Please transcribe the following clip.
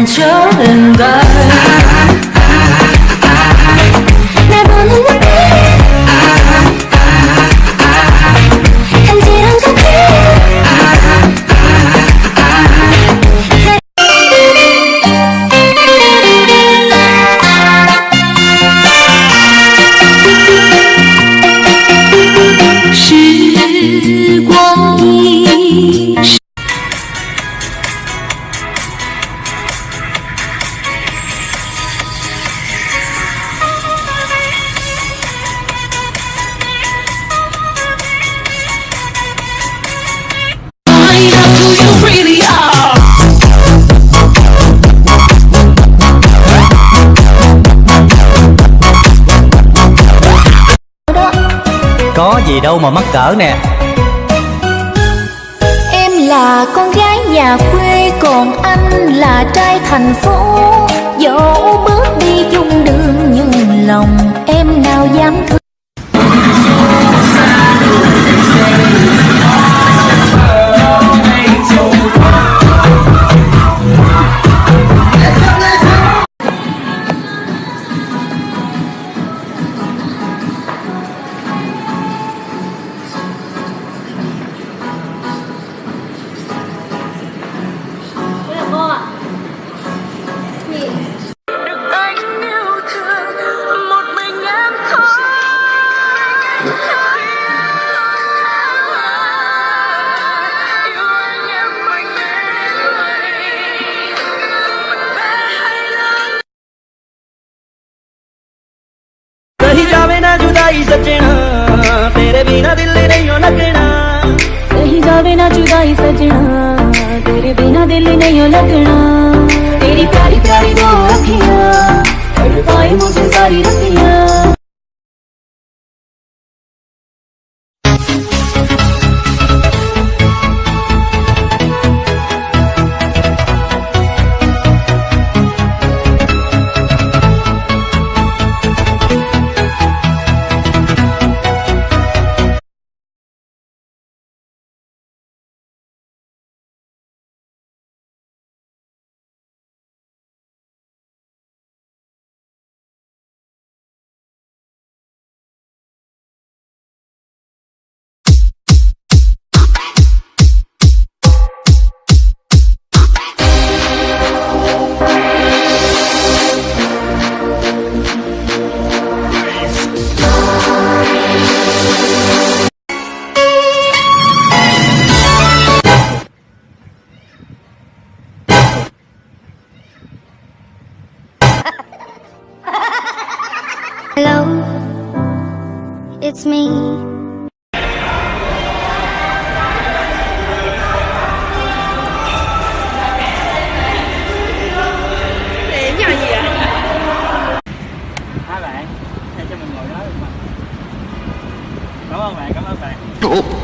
and children die. Có gì đâu mà mắc cỡ nè. Em là con gái nhà quê, Còn anh là trai thành phố. ना जुदाई सजना तेरे बिना दिल नहीं हो लगना कहीं जावे ना जुदाई सजना तेरे बिना दिल नहीं लगना तेरी प्यारी प्यारी दो अखियां तड़पाए it's me. Hai bạn Để cho mình ngồi đó được mà Cảm ơn bạn, cảm ơn bạn